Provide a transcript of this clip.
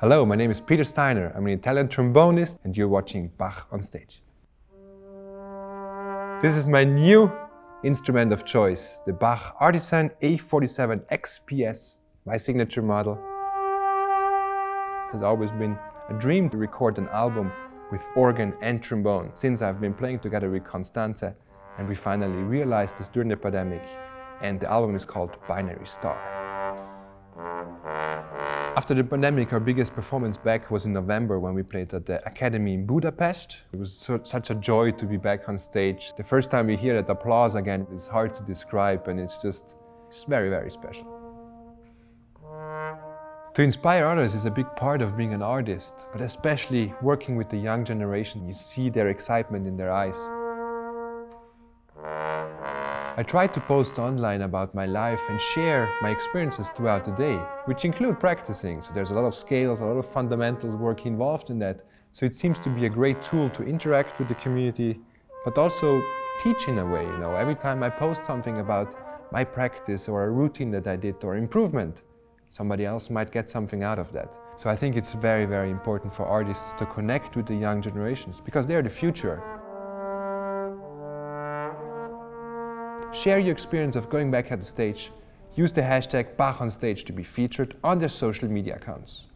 Hello, my name is Peter Steiner. I'm an Italian trombonist and you're watching Bach on stage. This is my new instrument of choice, the Bach Artisan A47 XPS, my signature model. It has always been a dream to record an album with organ and trombone since I've been playing together with Constanze and we finally realized this during the pandemic and the album is called Binary Star. After the pandemic, our biggest performance back was in November when we played at the Academy in Budapest. It was so, such a joy to be back on stage. The first time we hear that applause again, it's hard to describe and it's just it's very, very special. To inspire others is a big part of being an artist, but especially working with the young generation, you see their excitement in their eyes. I try to post online about my life and share my experiences throughout the day, which include practicing. So there's a lot of scales, a lot of fundamentals work involved in that. So it seems to be a great tool to interact with the community, but also teach in a way. You know, every time I post something about my practice or a routine that I did or improvement, somebody else might get something out of that. So I think it's very, very important for artists to connect with the young generations because they're the future. Share your experience of going back at the stage. Use the hashtag BachOnStage to be featured on their social media accounts.